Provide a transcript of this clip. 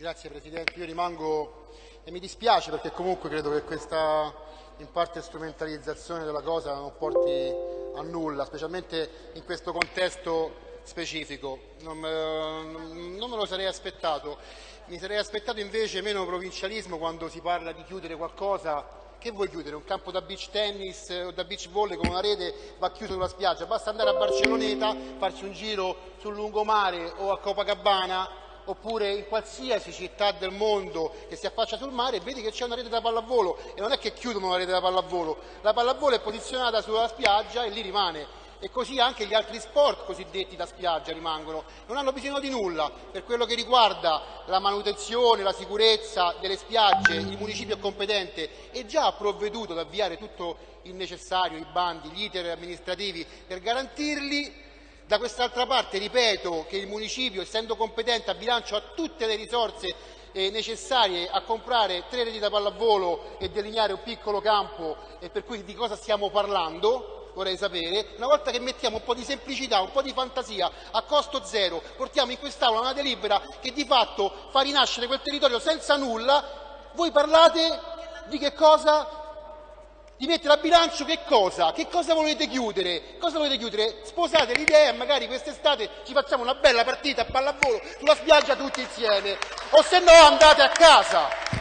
Grazie Presidente, io rimango e mi dispiace perché comunque credo che questa in parte strumentalizzazione della cosa non porti a nulla, specialmente in questo contesto specifico. Non non me lo sarei aspettato, mi sarei aspettato invece meno provincialismo quando si parla di chiudere qualcosa che vuoi chiudere? Un campo da beach tennis o da beach volley con una rete va chiuso sulla spiaggia? Basta andare a Barceloneta, farsi un giro sul lungomare o a Copacabana oppure in qualsiasi città del mondo che si affaccia sul mare vedi che c'è una rete da pallavolo e non è che chiudono la rete da pallavolo, la pallavolo è posizionata sulla spiaggia e lì rimane. E così anche gli altri sport cosiddetti da spiaggia rimangono, non hanno bisogno di nulla. Per quello che riguarda la manutenzione, la sicurezza delle spiagge, il municipio è competente e già provveduto ad avviare tutto il necessario, i bandi, gli iter amministrativi per garantirli da quest'altra parte ripeto che il municipio, essendo competente a bilancio, ha tutte le risorse eh, necessarie a comprare tre reti da pallavolo e delineare un piccolo campo e per cui di cosa stiamo parlando vorrei sapere, una volta che mettiamo un po' di semplicità, un po' di fantasia a costo zero, portiamo in quest'Aula una delibera che di fatto fa rinascere quel territorio senza nulla, voi parlate di che cosa? Di mettere a bilancio che cosa? Che cosa volete chiudere? Cosa volete chiudere? Sposate l'idea e magari quest'estate ci facciamo una bella partita a pallavolo sulla spiaggia tutti insieme. O se no andate a casa.